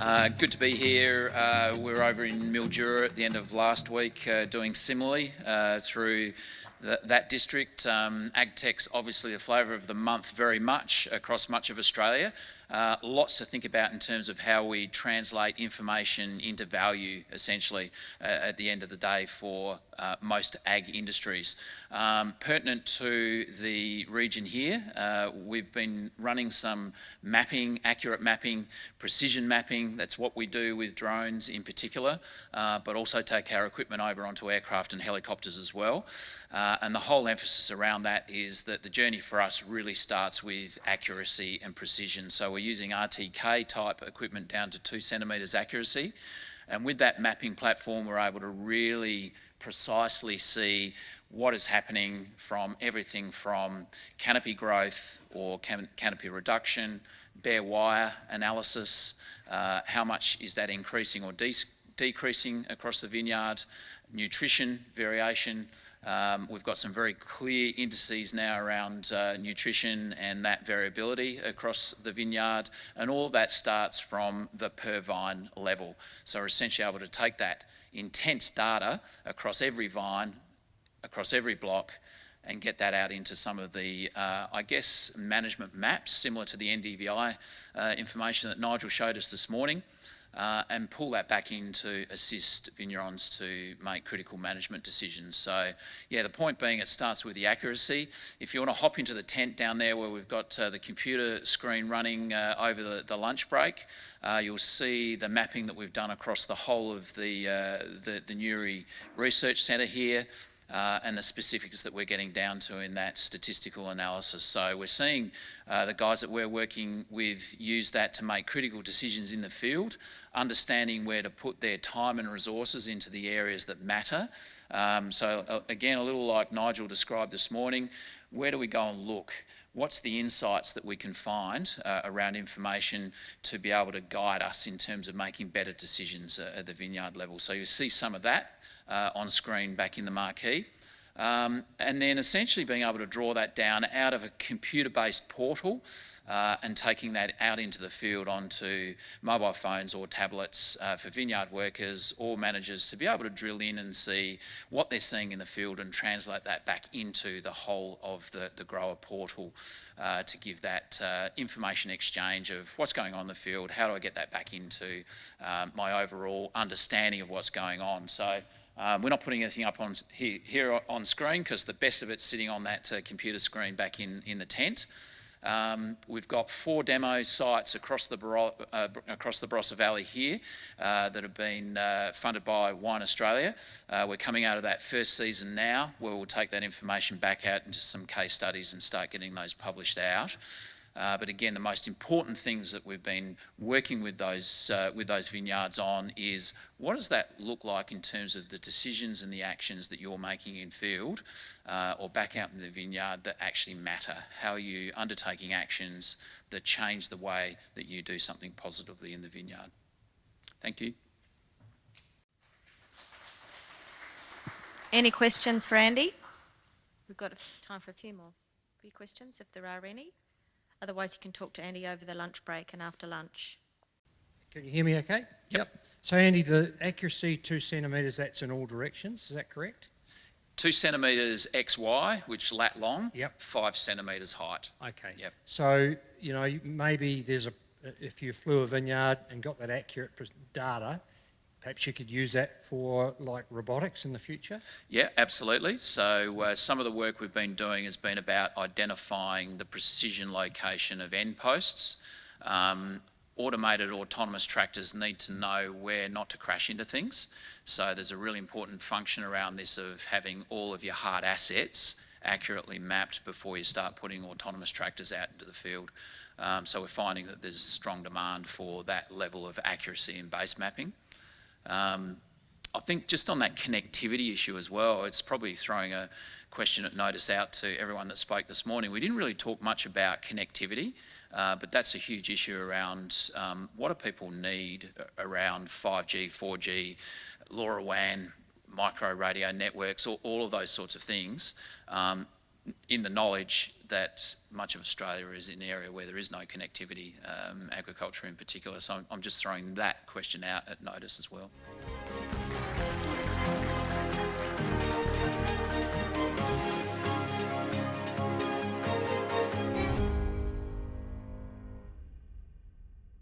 Uh, good to be here. We were over in Mildura at the end of last week uh, doing similarly through that district. Um, Agtech's obviously the flavour of the month very much across much of Australia. Uh, lots to think about in terms of how we translate information into value, essentially, uh, at the end of the day for uh, most ag industries. Um, pertinent to the region here, we've been running some mapping, accurate mapping, precision mapping. That's what we do with drones in particular, but also take our equipment over onto aircraft and helicopters as well. And the whole emphasis around that is that the journey for us really starts with accuracy and precision. We're using RTK-type equipment down to 2 centimetres accuracy. And with that mapping platform, we're able to really precisely see what is happening from everything from canopy growth or canopy reduction, bare wire analysis, uh, how much is that increasing or decreasing across the vineyard, nutrition variation. Um, we've got some very clear indices now around uh, nutrition and that variability across the vineyard, and all that starts from the per vine level. So we're essentially able to take that intense data across every vine, across every block, and get that out into some of the, uh, I guess, management maps similar to the NDVI uh, information that Nigel showed us this morning, Uh, and pull that back in to assist vignerons to make critical management decisions. So yeah, the point being, it starts with the accuracy. If you want to hop into the tent down there where we've got uh, the computer screen running uh, over the lunch break, you'll see the mapping that we've done across the whole of the NURI Research Centre here, Uh, and the specifics that we're getting down to in that statistical analysis. So we're seeing uh, the guys that we're working with use that to make critical decisions in the field, understanding where to put their time and resources into the areas that matter. Um, so uh, again, a little like Nigel described this morning, where do we go and look? What's the insights that we can find uh, around information to be able to guide us in terms of making better decisions uh, at the vineyard level? So You see some of that uh, on screen back in the marquee. Um, essentially being able to draw that down out of a computer-based portal, uh, and taking that out into the field onto mobile phones or tablets, uh, for vineyard workers or managers to be able to drill in and see what they're seeing in the field and translate that back into the whole of the grower portal, uh, to give that information exchange of what's going on in the field, how do I get that back into my overall understanding of what's going on. Um, we're not putting anything up on here on screen because the best of it's sitting on that uh, computer screen back in in the tent. Um, we've got four demo sites across the uh, Barossa Valley here, uh, that have been funded by Wine Australia. We're coming out of that first season now, where we'll take that information back out into some case studies and start getting those published out. Uh, again, the most important things that we've been working with those uh, with those vineyards on is what does that look like in terms of the decisions and the actions that you're making in field, uh, or back out in the vineyard that actually matter? How are you undertaking actions that change the way that you do something positively in the vineyard? Thank you. Any questions for Andy? We've got time for a few more questions if there are any. Otherwise, you can talk to Andy over the lunch break and after lunch. Can you hear me okay? Yep. So Andy, the accuracy 2 centimetres, that's in all directions, is that correct? 2 centimetres XY, which lat long. Yep. 5 centimetres height. Okay. Yep. So, you know, maybe there's a, if you flew a vineyard and got that accurate data, perhaps you could use that for like robotics in the future? Yeah, absolutely. So uh, some of the work we've been doing has been about identifying the precision location of end posts. Automated autonomous tractors need to know where not to crash into things. So there's a really important function around this of having all of your hard assets accurately mapped before you start putting autonomous tractors out into the field. Um, so we're finding that there's strong demand for that level of accuracy in base mapping. Um, I think just on that connectivity issue as well, it's probably throwing a question at notice out to everyone that spoke this morning. We didn't really talk much about connectivity, uh, but that's a huge issue around um, what do people need around 5G, 4G, LoRaWAN, micro radio networks, all of those sorts of things. Um, in the knowledge that much of Australia is in an area where there is no connectivity, um, agriculture in particular. So I'm, I'm just throwing that question out at notice as well.